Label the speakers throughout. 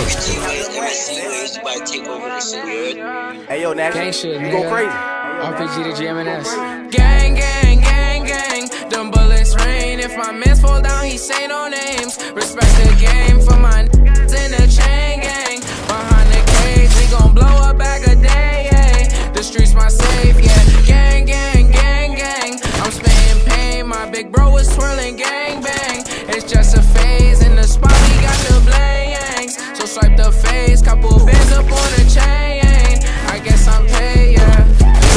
Speaker 1: Never see you, ain't somebody take over the city, you heard?
Speaker 2: Hey yo, Nash,
Speaker 3: Gang shit,
Speaker 2: you go crazy.
Speaker 3: RPG to GMS.
Speaker 4: Gang, gang, gang, gang. Them bullets rain. If my mans fall down, he say no names. Respect the game for my niggas in the chain gang. Behind the cage, we gon' blow a bag a day. Yeah. The streets my safe, yeah. Gang, gang, gang, gang. I'm spitting pain. My big bro is twirling gang bang. It's just a face. Couple bands up on the chain. I guess I'm paid, yeah.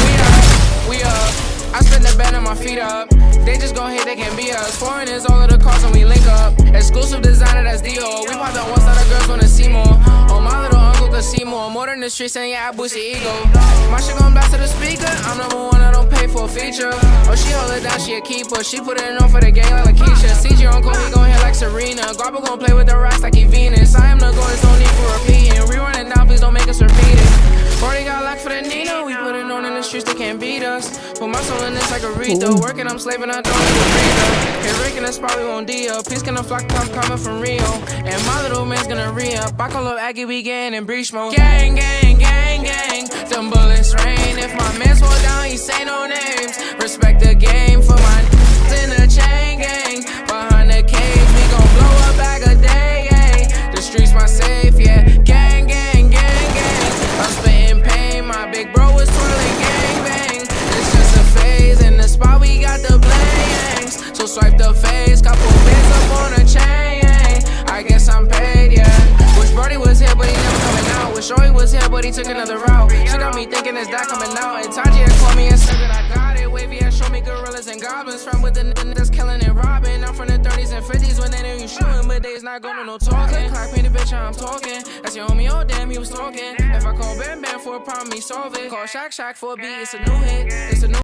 Speaker 4: We up, we up. I spin the bed and my feet up. They just gon' hate, they can't be us. Foreign is all of the cars and we link up. Exclusive designer, that's Dio. We pop that one side, the girls wanna see more. Oh, my little uncle could see more. More than the streets, and yeah, I boost your ego. My shit gon' blast to the speaker. I'm number one, I don't pay for a feature. Oh, she hold it down, she a keeper. She put it on for the game like Lakeisha. CG uncle, he gon' hit like Serena. Garba gon' play with the rocks like streets, they can't beat us. Put my soul in this like a Rito. Working, I'm slaving, I don't a breather. Hit Rick and that's probably won't deal. Peace gonna flock top coming from Rio. And my little man's gonna re up. I call up Aggie, we getting in breach mode. Gang, gang, gang, gang. Them bullets rain. If my mans fall down, he say no names. Respect the game was here, but he took another route. She got me thinking, is that coming out? And Taji had called me and said that I got it. Wavy had showed me gorillas and goblins. From with the n- that's killing and robbing. I'm from the 30s and 50s when they knew you shooting, but they's not going to no talking. Clock me the bitch, I'm talking. That's your homie, oh damn, he was talking. If I call Bam Bam for a problem, he solve it. Call Shaq Shaq for a beat, it's a new hit. It's a new